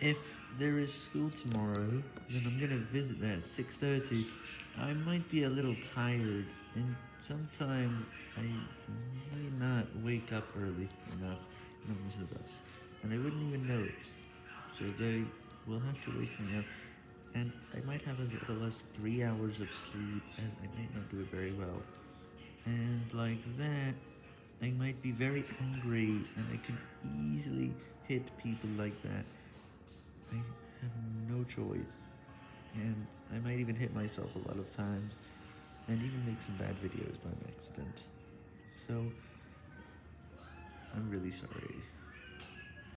If there is school tomorrow, then I'm gonna visit that at 6.30. I might be a little tired, and sometimes I may not wake up early enough to miss the bus, and I wouldn't even know it. So they will have to wake me up, and I might have as little as 3 hours of sleep, as I might not do it very well. And like that, I might be very angry, and I can easily hit people like that. I have no choice, and I might even hit myself a lot of times, and even make some bad videos by accident. So, I'm really sorry.